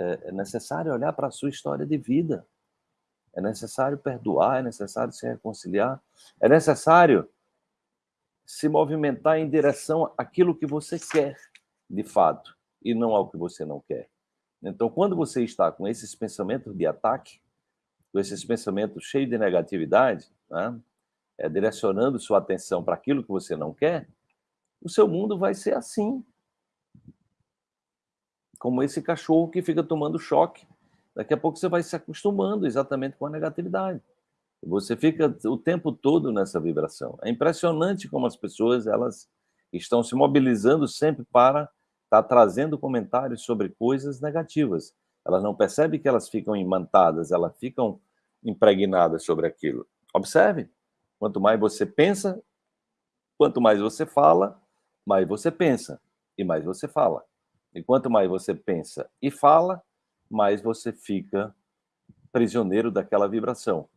é, é necessário olhar para a sua história de vida. É necessário perdoar, é necessário se reconciliar, é necessário se movimentar em direção àquilo que você quer, de fato, e não ao que você não quer. Então, quando você está com esses pensamentos de ataque, com esses pensamentos cheios de negatividade, né, é, direcionando sua atenção para aquilo que você não quer, o seu mundo vai ser assim. Como esse cachorro que fica tomando choque. Daqui a pouco você vai se acostumando exatamente com a negatividade. Você fica o tempo todo nessa vibração. É impressionante como as pessoas elas estão se mobilizando sempre para estar tá trazendo comentários sobre coisas negativas. Elas não percebem que elas ficam imantadas, elas ficam impregnadas sobre aquilo. Observe, quanto mais você pensa, quanto mais você fala, mais você pensa e mais você fala. E quanto mais você pensa e fala, mais você fica prisioneiro daquela vibração.